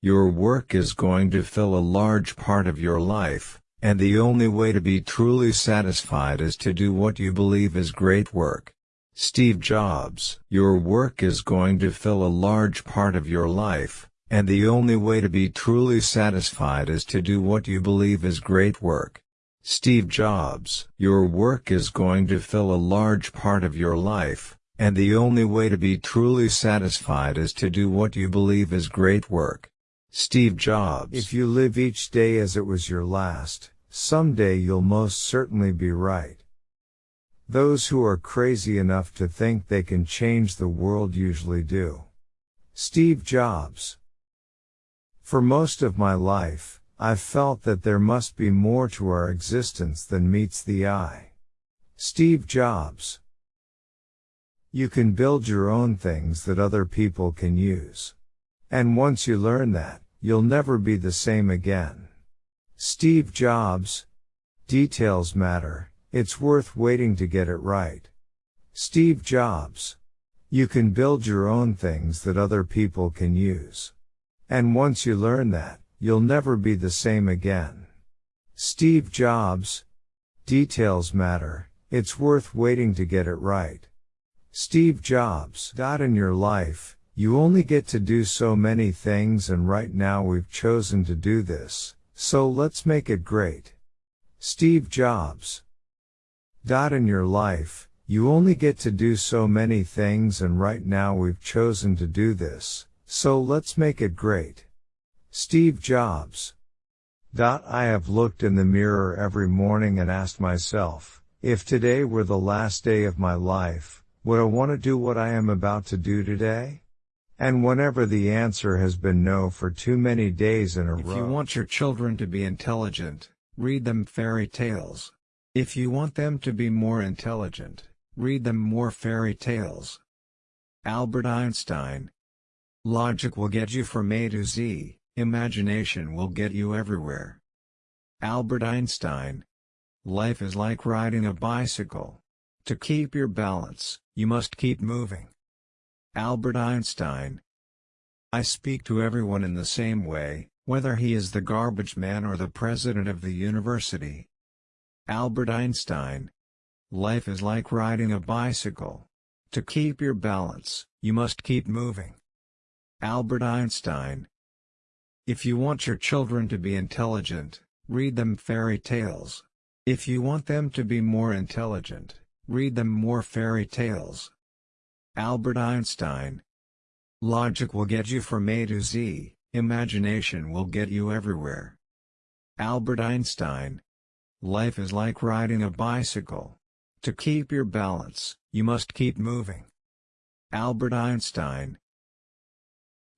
Your work is going to fill a large part of your life, and the only way to be truly satisfied is to do what you believe is great work. Steve Jobs Your work is going to fill a large part of your life, and the only way to be truly satisfied is to do what you believe is great work. Steve Jobs Your work is going to fill a large part of your life, and the only way to be truly satisfied is to do what you believe is great work. Steve Jobs If you live each day as it was your last, someday you'll most certainly be right. Those who are crazy enough to think they can change the world usually do. Steve Jobs. For most of my life, I've felt that there must be more to our existence than meets the eye. Steve Jobs. You can build your own things that other people can use. And once you learn that, you'll never be the same again. Steve Jobs. Details matter, it's worth waiting to get it right. Steve Jobs. You can build your own things that other people can use. And once you learn that, you'll never be the same again. Steve Jobs. Details matter, it's worth waiting to get it right. Steve Jobs. Dot in your life, you only get to do so many things and right now we've chosen to do this, so let's make it great. Steve Jobs. Dot in your life, you only get to do so many things and right now we've chosen to do this, so let's make it great. Steve Jobs. Dot I have looked in the mirror every morning and asked myself, if today were the last day of my life, would I want to do what I am about to do today? And whenever the answer has been no for too many days in a If row. If you want your children to be intelligent, read them fairy tales. If you want them to be more intelligent, read them more fairy tales. Albert Einstein. Logic will get you from A to Z, imagination will get you everywhere. Albert Einstein. Life is like riding a bicycle. To keep your balance, you must keep moving. Albert Einstein. I speak to everyone in the same way, whether he is the garbage man or the president of the university. Albert Einstein. Life is like riding a bicycle. To keep your balance, you must keep moving. Albert Einstein. If you want your children to be intelligent, read them fairy tales. If you want them to be more intelligent, read them more fairy tales. Albert Einstein. Logic will get you from A to Z, imagination will get you everywhere. Albert Einstein. Life is like riding a bicycle. To keep your balance, you must keep moving. Albert Einstein.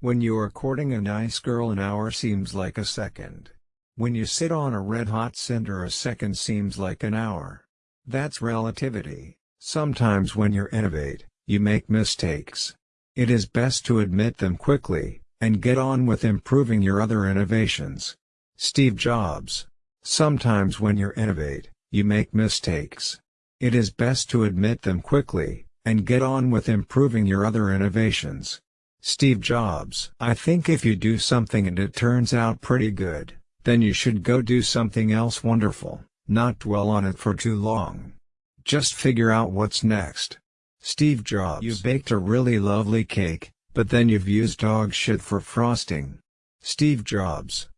When you are courting a nice girl an hour seems like a second. When you sit on a red-hot cinder a second seems like an hour. That's relativity. Sometimes when you're innovate, you make mistakes. It is best to admit them quickly, and get on with improving your other innovations. Steve Jobs. Sometimes when you innovate, you make mistakes. It is best to admit them quickly, and get on with improving your other innovations. Steve Jobs. I think if you do something and it turns out pretty good, then you should go do something else wonderful, not dwell on it for too long. Just figure out what's next. Steve Jobs. you've baked a really lovely cake, but then you've used dog shit for frosting. Steve Jobs.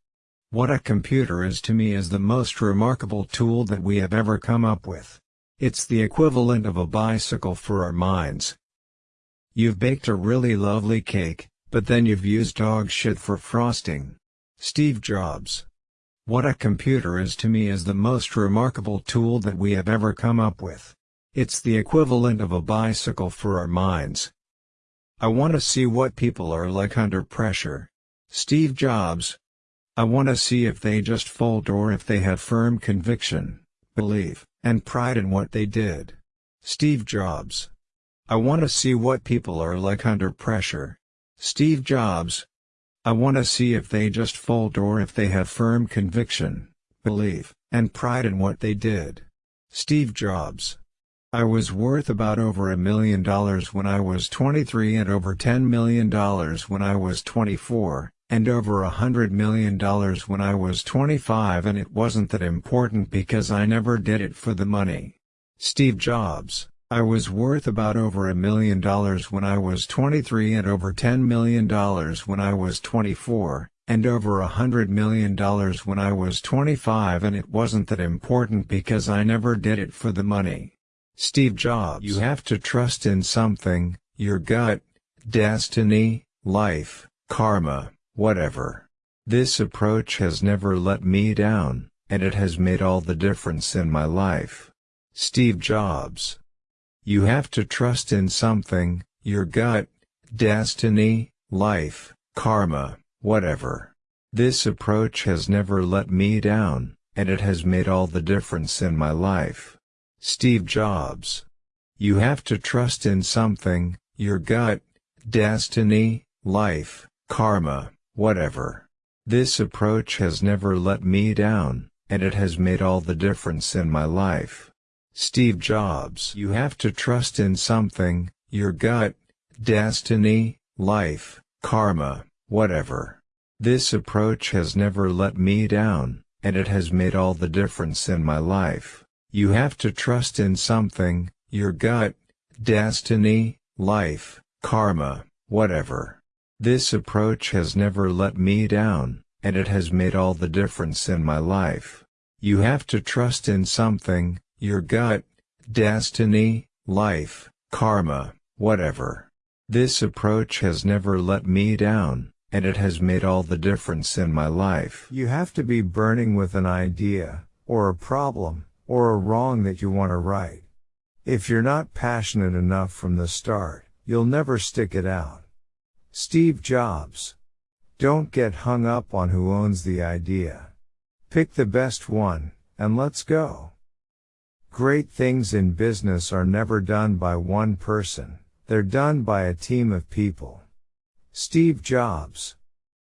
What a computer is to me is the most remarkable tool that we have ever come up with. It's the equivalent of a bicycle for our minds. You've baked a really lovely cake, but then you've used dog shit for frosting. Steve Jobs. What a computer is to me is the most remarkable tool that we have ever come up with. It's the equivalent of a bicycle for our minds. I want to see what people are like under pressure. Steve Jobs. I want to see if they just fold or if they have firm conviction, belief, and pride in what they did. Steve Jobs. I want to see what people are like under pressure. Steve Jobs. I want to see if they just fold or if they have firm conviction, belief, and pride in what they did. Steve Jobs. I was worth about over a million dollars when I was 23 and over $10 million when I was 24, and over a hundred million dollars when I was 25 and it wasn't that important because I never did it for the money. Steve Jobs I was worth about over a million dollars when I was 23 and over $10 million when I was 24, and over a hundred million dollars when I was 25 and it wasn't that important because I never did it for the money. Steve Jobs You have to trust in something, your gut, destiny, life, karma, whatever. This approach has never let me down, and it has made all the difference in my life. Steve Jobs You have to trust in something, your gut, destiny, life, karma, whatever. This approach has never let me down, and it has made all the difference in my life. Steve Jobs. You have to trust in something, your gut, destiny, life, karma, whatever. This approach has never let me down, and it has made all the difference in my life. Steve Jobs. You have to trust in something, your gut, destiny, life, karma, whatever. This approach has never let me down, and it has made all the difference in my life. You have to trust in something, your gut, destiny, life, karma, whatever. This approach has never let me down, and it has made all the difference in my life. You have to trust in something, your gut, destiny, life, karma, whatever. This approach has never let me down, and it has made all the difference in my life. You have to be burning with an idea, or a problem, or a wrong that you want to right. If you're not passionate enough from the start, you'll never stick it out. Steve Jobs. Don't get hung up on who owns the idea. Pick the best one, and let's go. Great things in business are never done by one person, they're done by a team of people. Steve Jobs.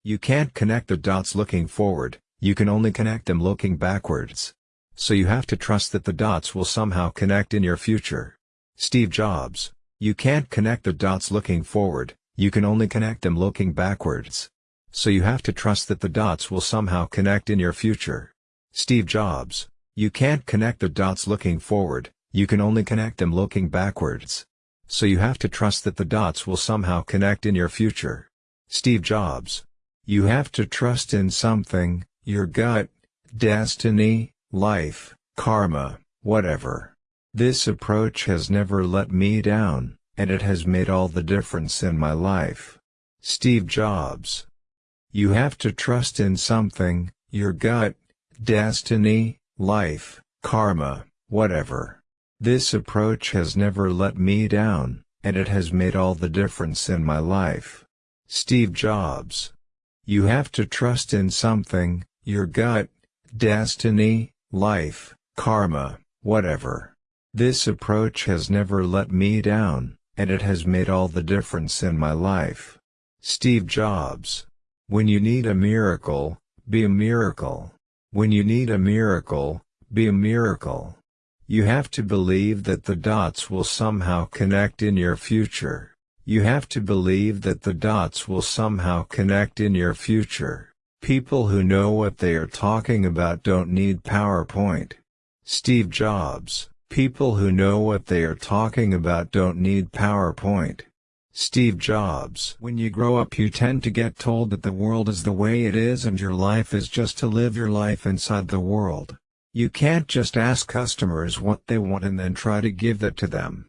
You can't connect the dots looking forward, you can only connect them looking backwards. So you have to trust that the dots will somehow connect in your future. Steve Jobs. You can't connect the dots looking forward, you can only connect them looking backwards. So you have to trust that the dots will somehow connect in your future. Steve Jobs. You can't connect the dots looking forward, you can only connect them looking backwards. So you have to trust that the dots will somehow connect in your future. Steve Jobs. You have to trust in something, your gut, destiny, life, karma, whatever. This approach has never let me down, and it has made all the difference in my life. Steve Jobs. You have to trust in something, your gut, destiny, life, karma, whatever. This approach has never let me down, and it has made all the difference in my life. Steve Jobs. You have to trust in something, your gut, destiny, life, karma, whatever. This approach has never let me down, and it has made all the difference in my life. Steve Jobs. When you need a miracle, be a miracle. When you need a miracle, be a miracle. You have to believe that the dots will somehow connect in your future. You have to believe that the dots will somehow connect in your future. People who know what they are talking about don't need PowerPoint. Steve Jobs People who know what they are talking about don't need PowerPoint. Steve Jobs. When you grow up you tend to get told that the world is the way it is and your life is just to live your life inside the world. You can't just ask customers what they want and then try to give that to them.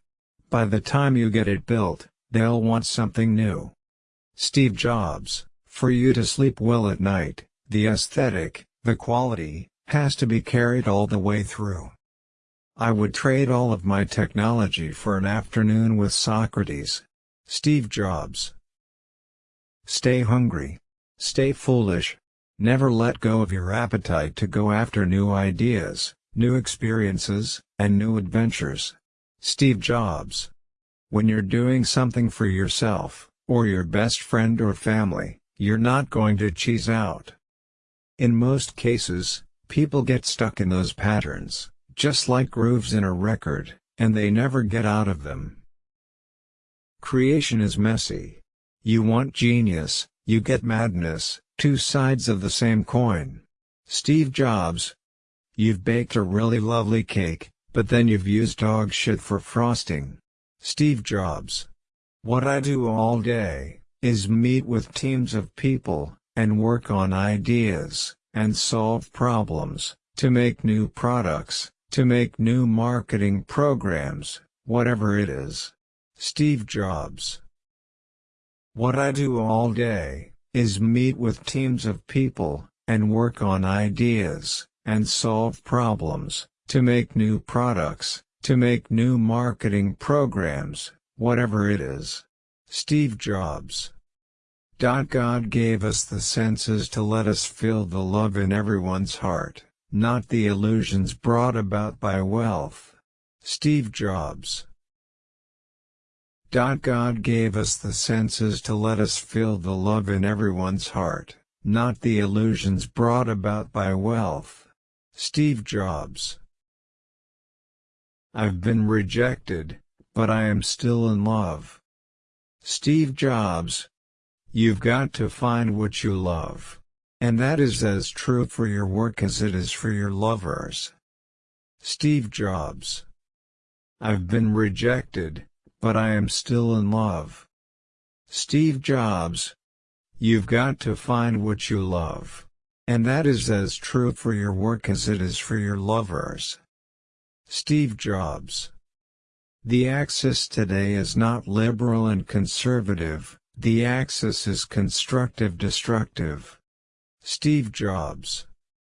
By the time you get it built, they'll want something new. Steve Jobs. For you to sleep well at night, the aesthetic, the quality, has to be carried all the way through. I would trade all of my technology for an afternoon with Socrates. Steve Jobs. Stay hungry. Stay foolish. Never let go of your appetite to go after new ideas, new experiences, and new adventures. Steve Jobs. When you're doing something for yourself, or your best friend or family, you're not going to cheese out. In most cases, people get stuck in those patterns, just like grooves in a record, and they never get out of them. Creation is messy. You want genius, you get madness, Two sides of the same coin. Steve Jobs. You've baked a really lovely cake, but then you've used dog shit for frosting. Steve Jobs. What I do all day, is meet with teams of people, and work on ideas, and solve problems, to make new products, to make new marketing programs, whatever it is. Steve Jobs. What I do all day, is meet with teams of people, and work on ideas, and solve problems, to make new products, to make new marketing programs, whatever it is. Steve Jobs. God gave us the senses to let us feel the love in everyone's heart, not the illusions brought about by wealth. Steve Jobs. God gave us the senses to let us feel the love in everyone's heart, not the illusions brought about by wealth. Steve Jobs. I've been rejected, but I am still in love. Steve Jobs. You've got to find what you love. And that is as true for your work as it is for your lovers. Steve Jobs. I've been rejected, but I am still in love. Steve Jobs. You've got to find what you love. And that is as true for your work as it is for your lovers. Steve Jobs. The axis today is not liberal and conservative, the axis is constructive-destructive. Steve Jobs.